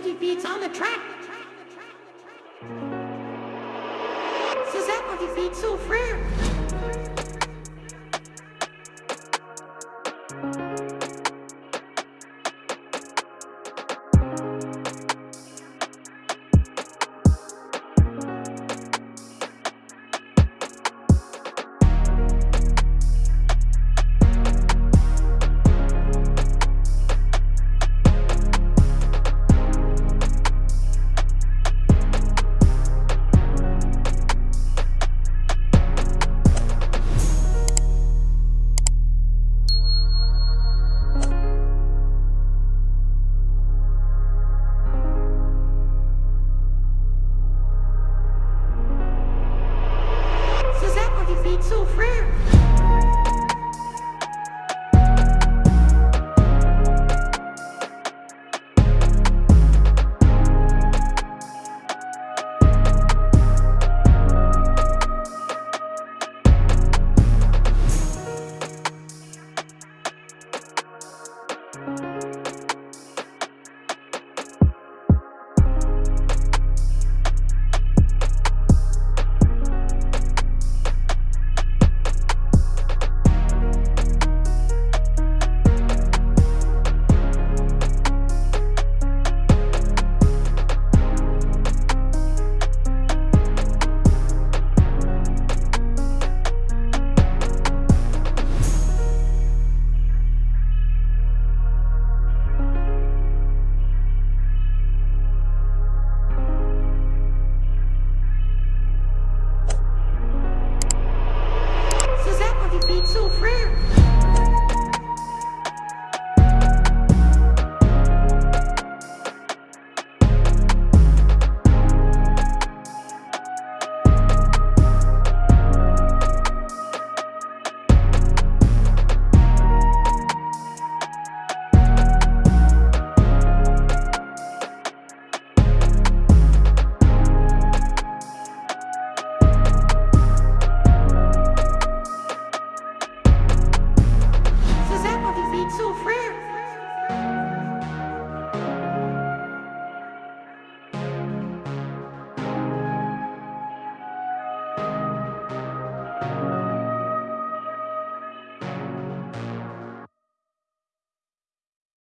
defeats on the track. Suzette defeats so frère. Defeats so frère. Suzette